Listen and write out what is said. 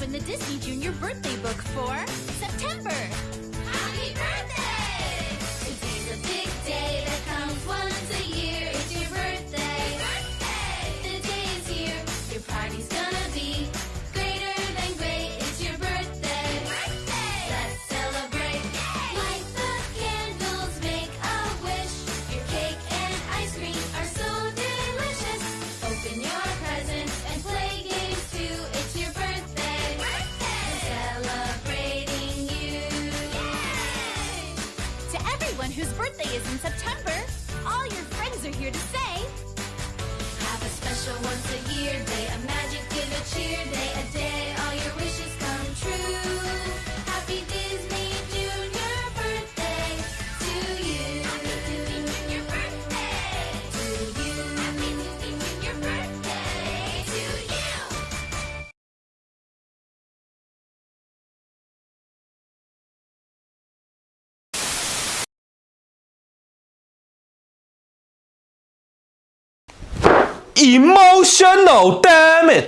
open the Disney Junior birthday book for September. whose birthday is in September, all your friends are here to celebrate. emotional damage.